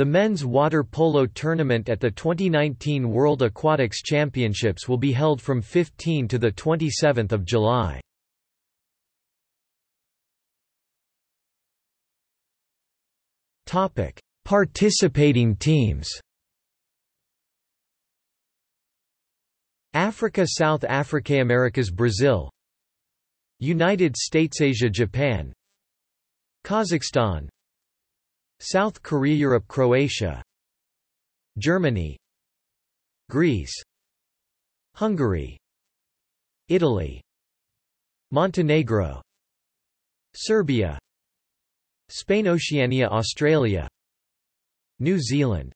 The men's water polo tournament at the 2019 World Aquatics Championships will be held from 15 to 27 July. Participating teams. Africa South Africa Americas Brazil. United States Asia Japan. Kazakhstan South Korea Europe Croatia Germany Greece Hungary Italy Montenegro Serbia Spain Oceania Australia New Zealand.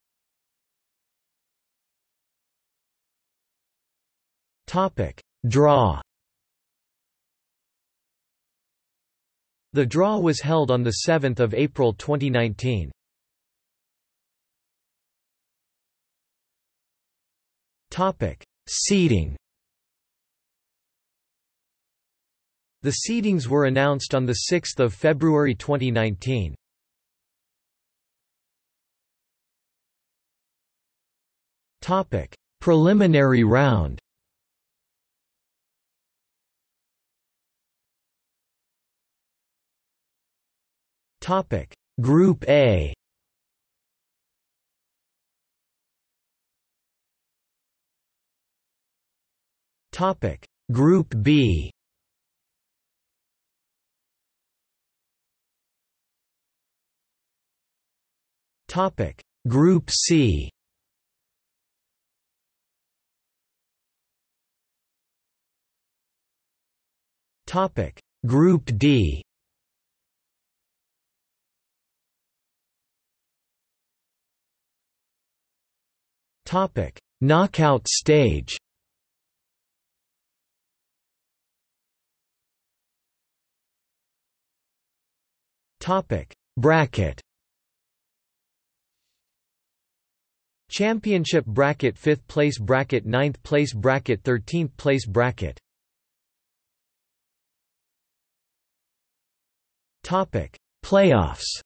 Topic. Draw The draw was held on 7 April 2019. Seeding The seedings were announced on 6 February 2019. Preliminary round Topic. Group A. Topic. Group B. Topic. Group C. Topic. Group D Topic: Knockout stage. Topic: Bracket. Championship bracket 5th place bracket 9th place bracket 13th place bracket. Topic. Playoffs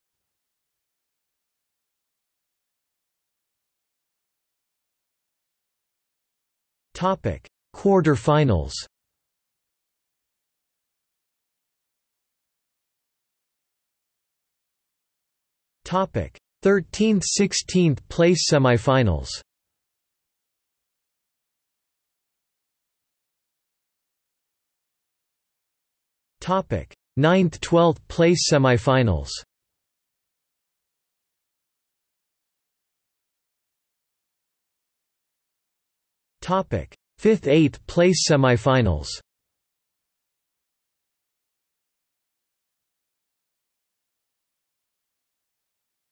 Topic: Quarterfinals. Topic: 13th 16th place semifinals. Topic: 9th 12th place semifinals. Topic: 5th 8th place semifinals.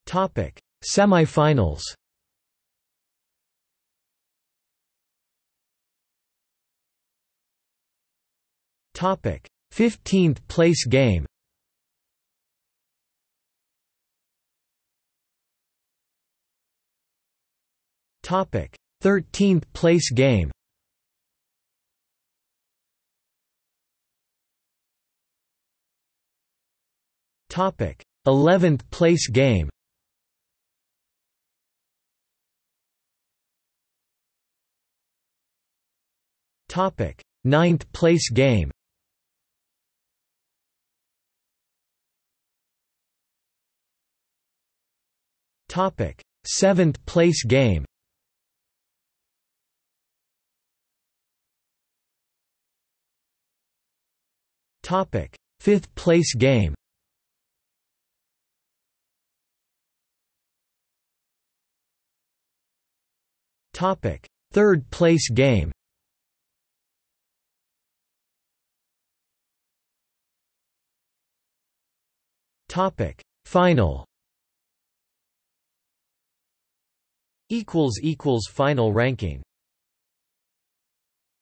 Topic: Semifinals. Topic: 15th place game. Topic: 13th place game. Topic. 11th place game. Topic. 9th place game. Topic. 7th place game Topic: Fifth place game. Topic: Third place game. Topic: Final. Equals equals final ranking.